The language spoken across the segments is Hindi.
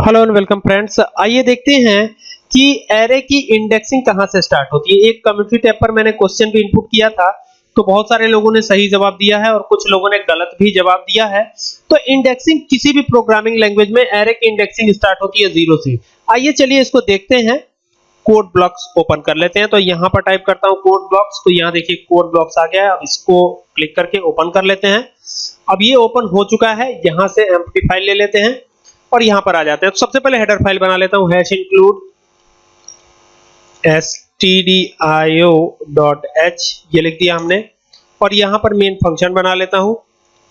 Hello and welcome friends. आइए देखते हैं कि एरे की इंडेक्सिंग कहाँ से स्टार्ट होती है। एक कम्युनिटी टैब पर मैंने क्वेश्चन भी इनपुट किया था तो बहुत सारे लोगों ने सही जवाब दिया है और कुछ लोगों ने गलत भी जवाब दिया है। तो इंडेक्सिंग किसी भी प्रोग्रामिंग लैंग्वेज में एरे की इंडेक्सिंग स्टार्ट होती है ज़ीरो से। आइए चलिए इसको देखते हैं। कोड ब्लॉक्स ओपन कर लेते हैं। तो यहाँ पर टाइप करता हूँ कोड ब्लॉक्स तो यहाँ देखिए कोड ब्लॉक्स आ गया है। अब इसको क्लिक करके ओपन कर लेते हैं। अब ये ओपन हो चुका है। यहाँ से एम्प्टी फ़ाइल ले लेते हैं। और यहाँ पर आ जाते हैं। तो सबसे पहले हेडर फ़ाइल बना लेता हूँ। हैश इंक्लूड stdio.h ये लिख दिया हमने। और यहाँ पर मेन फ़ंक्शन बना लेता हूँ।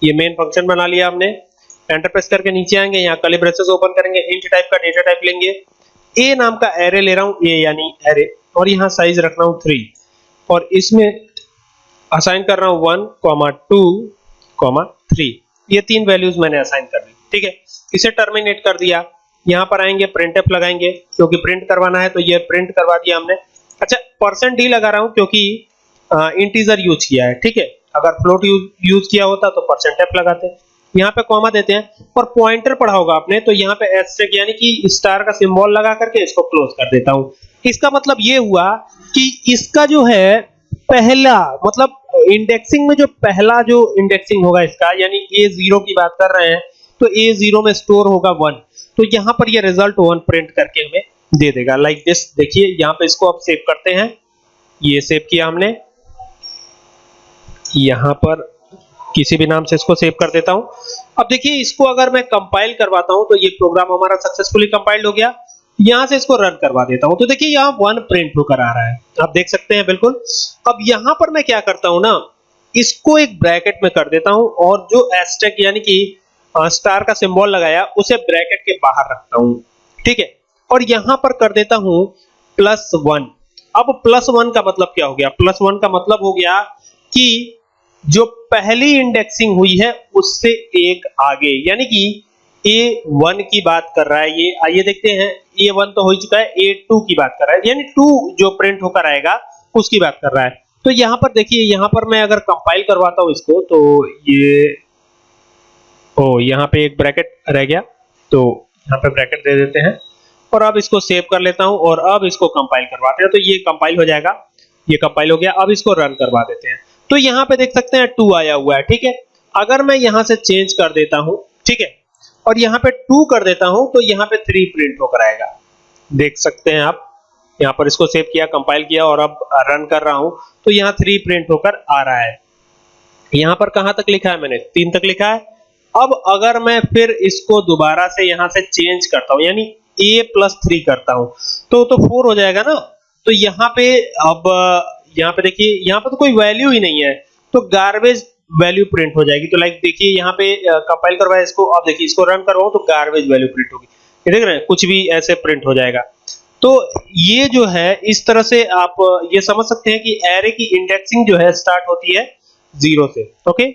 ये मेन फ़ंक्शन बना लिया हमने। एंटर प्रेस करके नीचे आएँगे। यहाँ कर्ली ब्रेसेस ओपन करेंगे। इंट टाइप का डेटा टाइप लेंगे। ए नाम का एरे ले रहा हूँ। ए यानी एरे और यहाँ साइज़ रख रहा हूँ 3 और इसमें असाइन कर रहा हूँ 1, 2, 3 ये तीन वैल्यूज़ मैंने असाइन कर दी। ठीक है? इसे टर्मिनेट कर दिया। यहाँ पर आएँगे प्रिंटफ लगाएँगे, क्योंकि प्रिंट करवाना है तो ये प्रिंट करवा दिया हमने। अच्छा परसेंट डी लगा रहा हूँ क्योंकि इंटीजर यूज़ किया है, ठीक है? अगर फ्लोट यूज़ किया होता तो परसेंट एफ़ लगाते। यहाँ पे कॉमा देते हैं, और पॉइंटर पढ़ा होगा आपने तो यहाँ पे एस्टेक यानी कि स्टार का सिंबल लगा करके इसको क्लोज कर देता हूँ। इसका मतलब ये हुआ कि इसका जो है, पहला मतलब इंडेक्सिंग में जो पहला जो इंडेक्सिंग होगा इसका, यानी ए ज़ीरो की बात कर रहे हैं तो ए ज़ीरो में स्टोर होगा वन तो यहाँ पर ये रिज़ल्ट वन प्रिंट करके हमें दे देगा. लाइक दिस देखिए, यहाँ पे इसको अब सेव करते हैं. ये सेव किया हमने. यहाँ पर किसी भी नाम से इसको सेव कर देता हूँ. अब देखिए, इसको अगर मैं कंपाइल करवाता हूँ तो ये प्रोग्राम हमारा सक्सेसफुली कंपाइल्ड हो गया. यहाँ से इसको रन करवा देता हूँ. तो देखिए, यहाँ वन प्रिंट होकर आ रहा है. आप देख सकते हैं, बिल्कुल. अब यहाँ पर मैं क्या करता हूँ ना, इसको एक ब्रैकेट में कर देता हूँ और जो एस्टेक यानी कि स्टार का सिंबल लगाया, उसे ब्रैकेट के बाहर रखता हूँ। ठीक है? और यहाँ पर कर देता हूँ प्लस वन अब प्लस वन का मतलब क्या हो गया? प्लस वन का मतलब हो गया कि जो पहली इंडेक्सिंग हुई है, उससे एक आगे। यानी कि ए वन की बात कर रहा है ये। आइए देखते हैं। ए वन तो हो चुका है ए टू की बात कर रहा है। यानी टू जो प्रिंट होकर आएगा, उसकी बात कर रहा है। तो यहाँ पर देखिए, यहाँ पर मैं अगर कंपाइल करवाता हूँ इसको तो ये ओ यहाँ पे एक ब्रैकेट रह गया। तो यहाँ पे ब्रैकेट दे देते हैं। और अब इसको सेव कर लेता हूँ और अब इसको कंपाइल करवाते हैं। तो ये कंपाइल हो जाएगा। ये कंपाइल हो गया। अब इसको रन करवा देते हैं। तो यहाँ पे देख सकते हैं टू आया हुआ है, ठीक है? अगर मैं यहाँ से चेंज कर देता हूँ, ठीक है? और यहाँ पे टू कर देता हूँ तो यहाँ पे थ्री प्रिंट होकर आएगा। देख सकते हैं आप। यहाँ पर इसको सेव किया कंपाइल किया और अब रन कर रहा हूँ। तो यहाँ थ्री प्रिंट होकर आ रहा है। यहाँ पर कहाँ तक लिखा है मैंने? तीन तक लिखा है। अब अगर मैं फिर इसको दोबारा से यहाँ से चेंज करता हूँ, यानी a प्लस थ्री करता हूँ तो तो फोर हो जाएगा ना? तो यहाँ पे, अब, यहाँ पे देखिए, यहाँ पे तो कोई वैल्यू ही नहीं है तो गार्बेज वैल्यू प्रिंट हो जाएगी। तो लाइक देखिए, यहाँ पे कंपाइल करवाया इसको, अब देखिए, इसको रन करवाऊं तो गार्बेज वैल्यू प्रिंट होगी। ये देख रहे हैं, कुछ भी ऐसे प्रिंट हो जाएगा। तो ये जो है, इस तरह से आप, ये समझ सकते हैं कि एरे की इंडेक्सिंग जो है स्टार्ट होती है ज़ीरो से ओके